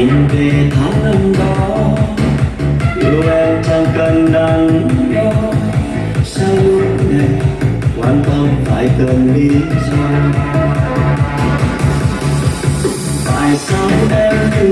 nhìn về tháng năm đó yêu em chẳng cần đắn đo. sao lúc này quan tâm phải cần lý do tại sao em